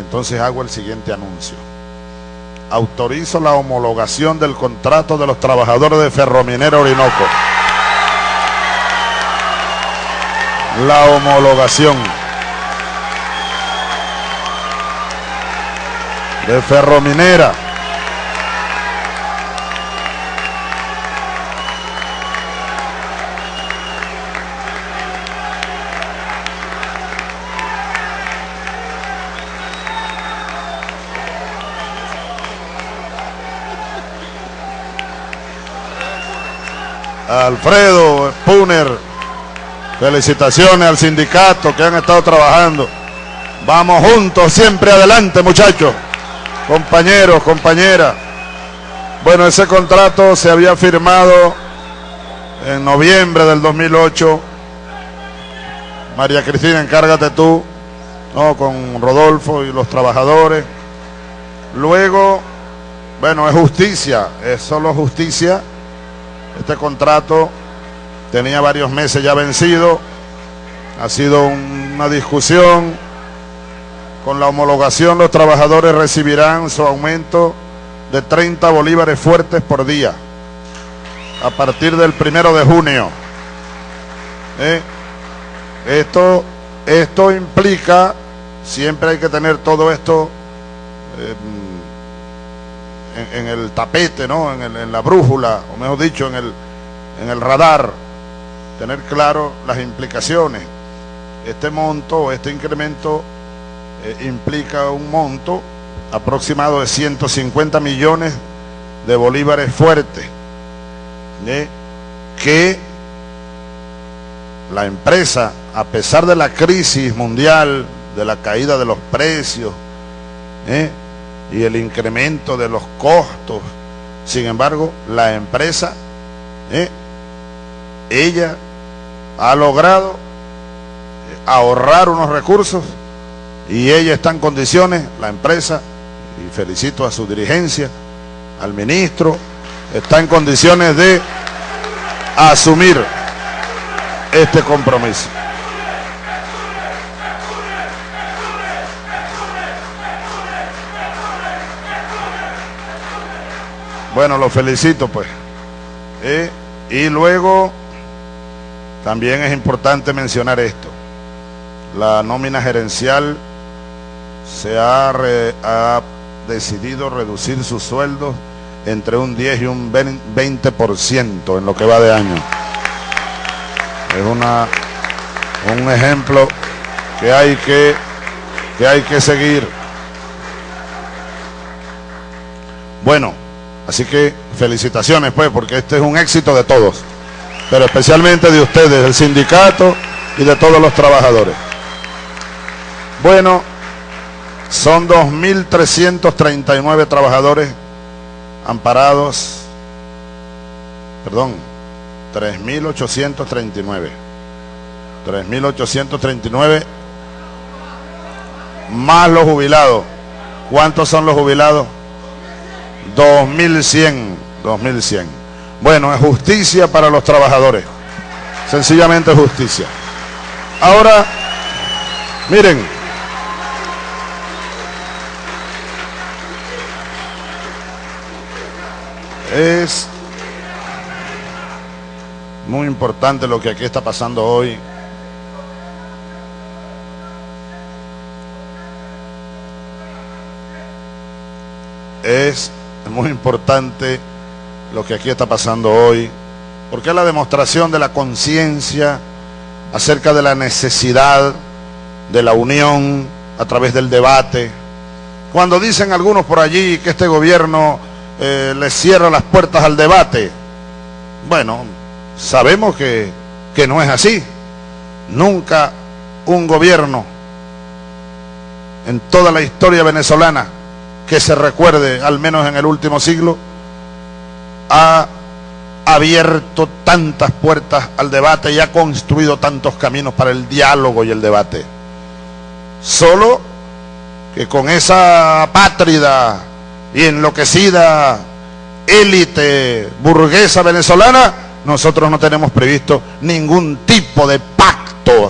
entonces hago el siguiente anuncio. Autorizo la homologación del contrato de los trabajadores de Ferrominera Orinoco. La homologación de Ferrominera. Alfredo Spuner, felicitaciones al sindicato que han estado trabajando. Vamos juntos, siempre adelante muchachos, compañeros, compañeras. Bueno, ese contrato se había firmado en noviembre del 2008. María Cristina, encárgate tú, ¿no? con Rodolfo y los trabajadores. Luego, bueno, es justicia, es solo justicia este contrato tenía varios meses ya vencido. Ha sido una discusión. Con la homologación los trabajadores recibirán su aumento de 30 bolívares fuertes por día a partir del primero de junio. ¿Eh? Esto, esto implica, siempre hay que tener todo esto eh, en, el tapete, ¿no? En, la brújula, o mejor dicho, en el, en el radar, tener claro las implicaciones. Este monto, este incremento eh, implica un monto aproximado de 150 millones de bolívares fuertes, que la empresa, a pesar de la crisis mundial, de la caída de los precios, ¿eh? Y el incremento de los costos. Sin embargo, la empresa, ¿eh? ella ha logrado ahorrar unos recursos y ella está en condiciones, la empresa, y felicito a su dirigencia, al ministro, está en condiciones de asumir este compromiso. Bueno, lo felicito pues. Y luego también es importante mencionar esto. La nómina gerencial se ha, ha decidido reducir sus sueldos entre un 10 y un 20% en lo que va de año. Es una, un ejemplo que hay que, que hay que seguir. Bueno, Así que felicitaciones pues, porque este es un éxito de todos, pero especialmente de ustedes, del sindicato y de todos los trabajadores. Bueno, son 2.339 trabajadores amparados, perdón, 3.839. 3.839 más los jubilados. ¿Cuántos son los jubilados? 2100, 2100. Bueno, es justicia para los trabajadores. Sencillamente justicia. Ahora, miren. Es muy importante lo que aquí está pasando hoy. Es es muy importante lo que aquí está pasando hoy, porque es la demostración de la conciencia acerca de la necesidad de la unión a través del debate. Cuando dicen algunos por allí que este gobierno eh, les cierra las puertas al debate, bueno, sabemos que, que no es así. Nunca un gobierno en toda la historia venezolana que se recuerde, al menos en el último siglo, ha abierto tantas puertas al debate y ha construido tantos caminos para el diálogo y el debate. Solo que con esa pátrida y enloquecida élite burguesa venezolana, nosotros no tenemos previsto ningún tipo de pacto.